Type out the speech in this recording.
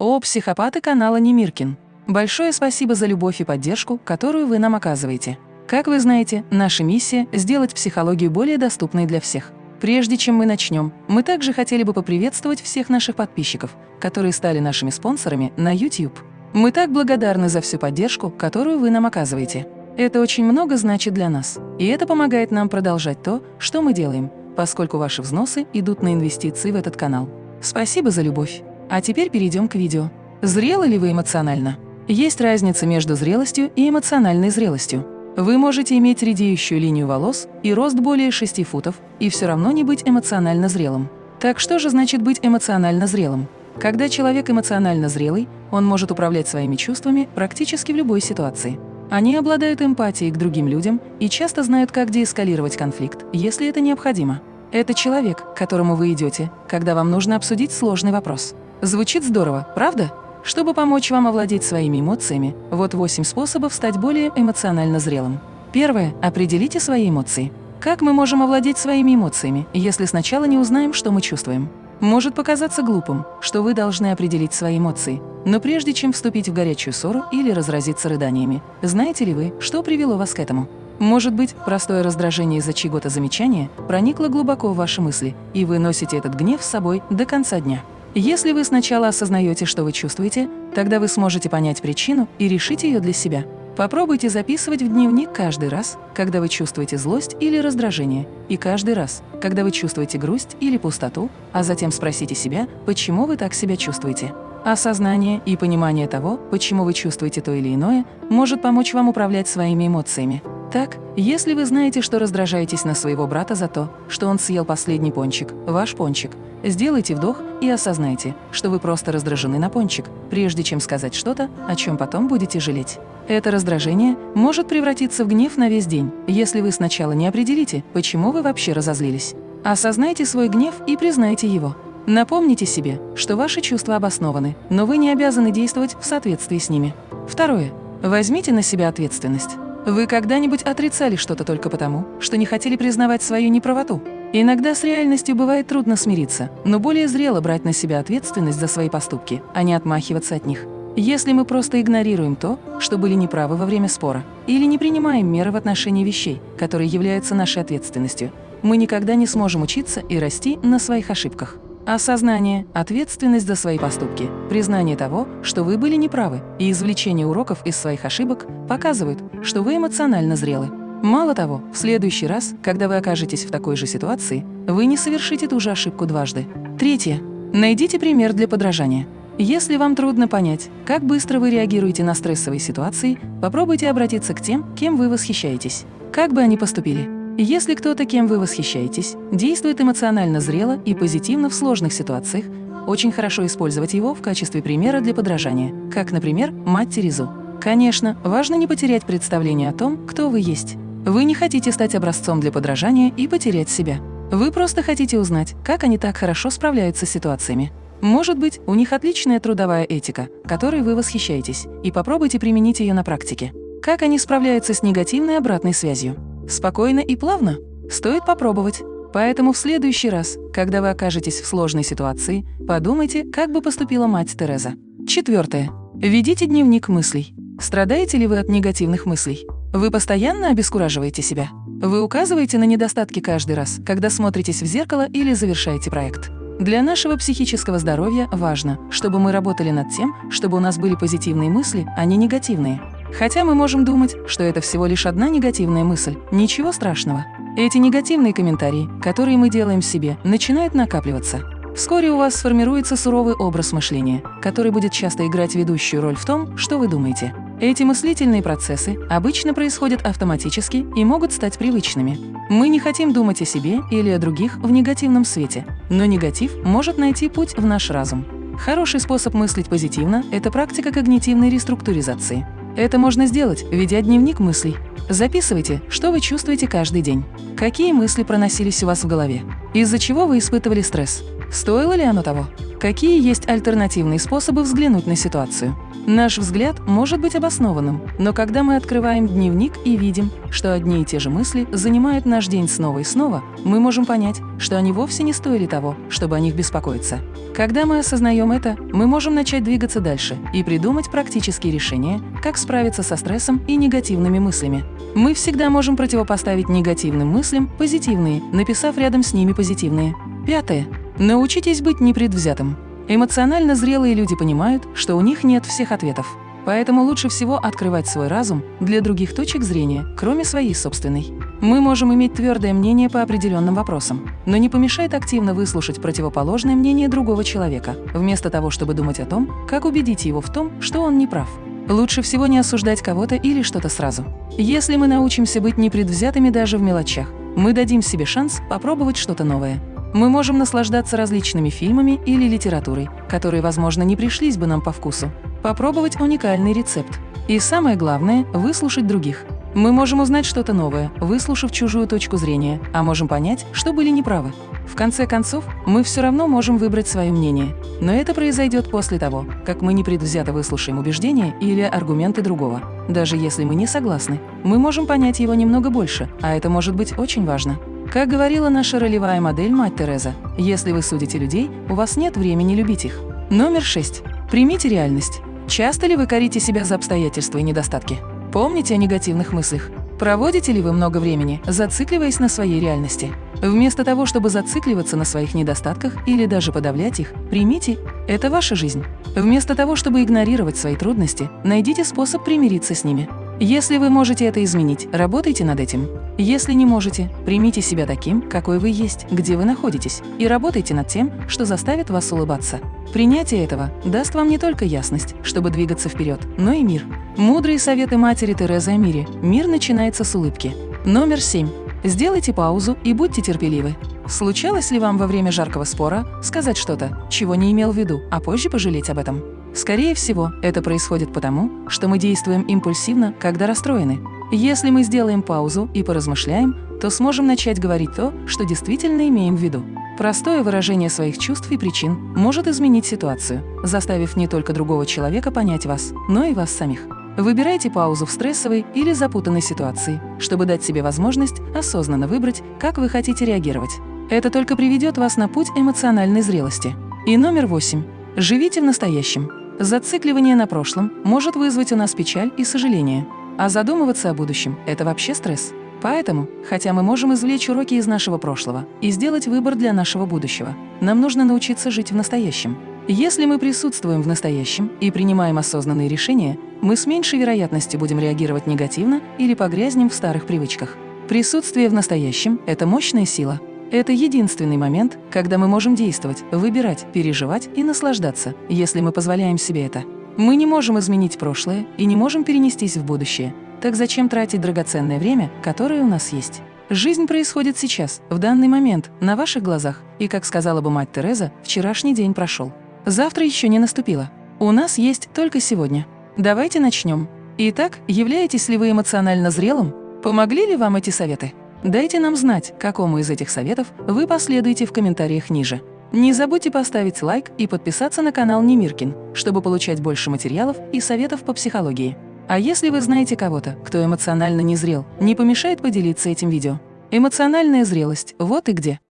О, психопаты канала Немиркин! Большое спасибо за любовь и поддержку, которую вы нам оказываете. Как вы знаете, наша миссия – сделать психологию более доступной для всех. Прежде чем мы начнем, мы также хотели бы поприветствовать всех наших подписчиков, которые стали нашими спонсорами на YouTube. Мы так благодарны за всю поддержку, которую вы нам оказываете. Это очень много значит для нас, и это помогает нам продолжать то, что мы делаем, поскольку ваши взносы идут на инвестиции в этот канал. Спасибо за любовь. А теперь перейдем к видео. Зрелы ли вы эмоционально? Есть разница между зрелостью и эмоциональной зрелостью. Вы можете иметь редеющую линию волос и рост более 6 футов, и все равно не быть эмоционально зрелым. Так что же значит быть эмоционально зрелым? Когда человек эмоционально зрелый, он может управлять своими чувствами практически в любой ситуации. Они обладают эмпатией к другим людям и часто знают, как деэскалировать конфликт, если это необходимо. Это человек, к которому вы идете, когда вам нужно обсудить сложный вопрос. Звучит здорово, правда? Чтобы помочь вам овладеть своими эмоциями, вот 8 способов стать более эмоционально зрелым. Первое. Определите свои эмоции. Как мы можем овладеть своими эмоциями, если сначала не узнаем, что мы чувствуем? Может показаться глупым, что вы должны определить свои эмоции, но прежде чем вступить в горячую ссору или разразиться рыданиями, знаете ли вы, что привело вас к этому? Может быть, простое раздражение из-за чьего-то замечания проникло глубоко в ваши мысли, и вы носите этот гнев с собой до конца дня. Если вы сначала осознаете, что вы чувствуете, тогда вы сможете понять причину и решить ее для себя. Попробуйте записывать в дневник каждый раз, когда вы чувствуете злость или раздражение, и каждый раз, когда вы чувствуете грусть или пустоту, а затем спросите себя, почему вы так себя чувствуете. Осознание и понимание того, почему вы чувствуете то или иное, может помочь вам управлять своими эмоциями. Так, если вы знаете, что раздражаетесь на своего брата за то, что он съел последний пончик, ваш пончик, сделайте вдох и осознайте, что вы просто раздражены на пончик, прежде чем сказать что-то, о чем потом будете жалеть. Это раздражение может превратиться в гнев на весь день, если вы сначала не определите, почему вы вообще разозлились. Осознайте свой гнев и признайте его. Напомните себе, что ваши чувства обоснованы, но вы не обязаны действовать в соответствии с ними. Второе. Возьмите на себя ответственность. Вы когда-нибудь отрицали что-то только потому, что не хотели признавать свою неправоту? Иногда с реальностью бывает трудно смириться, но более зрело брать на себя ответственность за свои поступки, а не отмахиваться от них. Если мы просто игнорируем то, что были неправы во время спора, или не принимаем меры в отношении вещей, которые являются нашей ответственностью, мы никогда не сможем учиться и расти на своих ошибках. Осознание, ответственность за свои поступки, признание того, что вы были неправы, и извлечение уроков из своих ошибок показывают, что вы эмоционально зрелы. Мало того, в следующий раз, когда вы окажетесь в такой же ситуации, вы не совершите ту же ошибку дважды. Третье. Найдите пример для подражания. Если вам трудно понять, как быстро вы реагируете на стрессовые ситуации, попробуйте обратиться к тем, кем вы восхищаетесь. Как бы они поступили? Если кто-то, кем вы восхищаетесь, действует эмоционально зрело и позитивно в сложных ситуациях, очень хорошо использовать его в качестве примера для подражания, как, например, мать Терезу. Конечно, важно не потерять представление о том, кто вы есть. Вы не хотите стать образцом для подражания и потерять себя. Вы просто хотите узнать, как они так хорошо справляются с ситуациями. Может быть, у них отличная трудовая этика, которой вы восхищаетесь, и попробуйте применить ее на практике. Как они справляются с негативной обратной связью? Спокойно и плавно? Стоит попробовать. Поэтому в следующий раз, когда вы окажетесь в сложной ситуации, подумайте, как бы поступила мать Тереза. Четвертое. Ведите дневник мыслей. Страдаете ли вы от негативных мыслей? Вы постоянно обескураживаете себя? Вы указываете на недостатки каждый раз, когда смотритесь в зеркало или завершаете проект? Для нашего психического здоровья важно, чтобы мы работали над тем, чтобы у нас были позитивные мысли, а не негативные. Хотя мы можем думать, что это всего лишь одна негативная мысль, ничего страшного. Эти негативные комментарии, которые мы делаем себе, начинают накапливаться. Вскоре у вас сформируется суровый образ мышления, который будет часто играть ведущую роль в том, что вы думаете. Эти мыслительные процессы обычно происходят автоматически и могут стать привычными. Мы не хотим думать о себе или о других в негативном свете, но негатив может найти путь в наш разум. Хороший способ мыслить позитивно – это практика когнитивной реструктуризации. Это можно сделать, ведя дневник мыслей. Записывайте, что вы чувствуете каждый день. Какие мысли проносились у вас в голове? Из-за чего вы испытывали стресс? Стоило ли оно того? Какие есть альтернативные способы взглянуть на ситуацию? Наш взгляд может быть обоснованным, но когда мы открываем дневник и видим, что одни и те же мысли занимают наш день снова и снова, мы можем понять, что они вовсе не стоили того, чтобы о них беспокоиться. Когда мы осознаем это, мы можем начать двигаться дальше и придумать практические решения, как справиться со стрессом и негативными мыслями. Мы всегда можем противопоставить негативным мыслям позитивные, написав рядом с ними позитивные. Пятое. Научитесь быть непредвзятым. Эмоционально зрелые люди понимают, что у них нет всех ответов. Поэтому лучше всего открывать свой разум для других точек зрения, кроме своей собственной. Мы можем иметь твердое мнение по определенным вопросам, но не помешает активно выслушать противоположное мнение другого человека, вместо того, чтобы думать о том, как убедить его в том, что он не прав. Лучше всего не осуждать кого-то или что-то сразу. Если мы научимся быть непредвзятыми даже в мелочах, мы дадим себе шанс попробовать что-то новое. Мы можем наслаждаться различными фильмами или литературой, которые, возможно, не пришлись бы нам по вкусу. Попробовать уникальный рецепт. И самое главное – выслушать других. Мы можем узнать что-то новое, выслушав чужую точку зрения, а можем понять, что были неправы. В конце концов, мы все равно можем выбрать свое мнение. Но это произойдет после того, как мы непредвзято выслушаем убеждения или аргументы другого. Даже если мы не согласны, мы можем понять его немного больше, а это может быть очень важно. Как говорила наша ролевая модель Мать Тереза, если вы судите людей, у вас нет времени любить их. Номер 6. Примите реальность. Часто ли вы корите себя за обстоятельства и недостатки? Помните о негативных мыслях. Проводите ли вы много времени, зацикливаясь на своей реальности? Вместо того, чтобы зацикливаться на своих недостатках или даже подавлять их, примите – это ваша жизнь. Вместо того, чтобы игнорировать свои трудности, найдите способ примириться с ними. Если вы можете это изменить, работайте над этим. Если не можете, примите себя таким, какой вы есть, где вы находитесь, и работайте над тем, что заставит вас улыбаться. Принятие этого даст вам не только ясность, чтобы двигаться вперед, но и мир. Мудрые советы матери Терезы о мире. Мир начинается с улыбки. Номер 7. Сделайте паузу и будьте терпеливы. Случалось ли вам во время жаркого спора сказать что-то, чего не имел в виду, а позже пожалеть об этом? Скорее всего, это происходит потому, что мы действуем импульсивно, когда расстроены. Если мы сделаем паузу и поразмышляем, то сможем начать говорить то, что действительно имеем в виду. Простое выражение своих чувств и причин может изменить ситуацию, заставив не только другого человека понять вас, но и вас самих. Выбирайте паузу в стрессовой или запутанной ситуации, чтобы дать себе возможность осознанно выбрать, как вы хотите реагировать. Это только приведет вас на путь эмоциональной зрелости. И номер восемь. Живите в настоящем. Зацикливание на прошлом может вызвать у нас печаль и сожаление. А задумываться о будущем – это вообще стресс. Поэтому, хотя мы можем извлечь уроки из нашего прошлого и сделать выбор для нашего будущего, нам нужно научиться жить в настоящем. Если мы присутствуем в настоящем и принимаем осознанные решения, мы с меньшей вероятностью будем реагировать негативно или погрязнем в старых привычках. Присутствие в настоящем – это мощная сила, это единственный момент, когда мы можем действовать, выбирать, переживать и наслаждаться, если мы позволяем себе это. Мы не можем изменить прошлое и не можем перенестись в будущее. Так зачем тратить драгоценное время, которое у нас есть? Жизнь происходит сейчас, в данный момент, на ваших глазах. И, как сказала бы мать Тереза, вчерашний день прошел. Завтра еще не наступило. У нас есть только сегодня. Давайте начнем. Итак, являетесь ли вы эмоционально зрелым? Помогли ли вам эти советы? Дайте нам знать, какому из этих советов вы последуете в комментариях ниже. Не забудьте поставить лайк и подписаться на канал Немиркин, чтобы получать больше материалов и советов по психологии. А если вы знаете кого-то, кто эмоционально не зрел, не помешает поделиться этим видео. Эмоциональная зрелость – вот и где.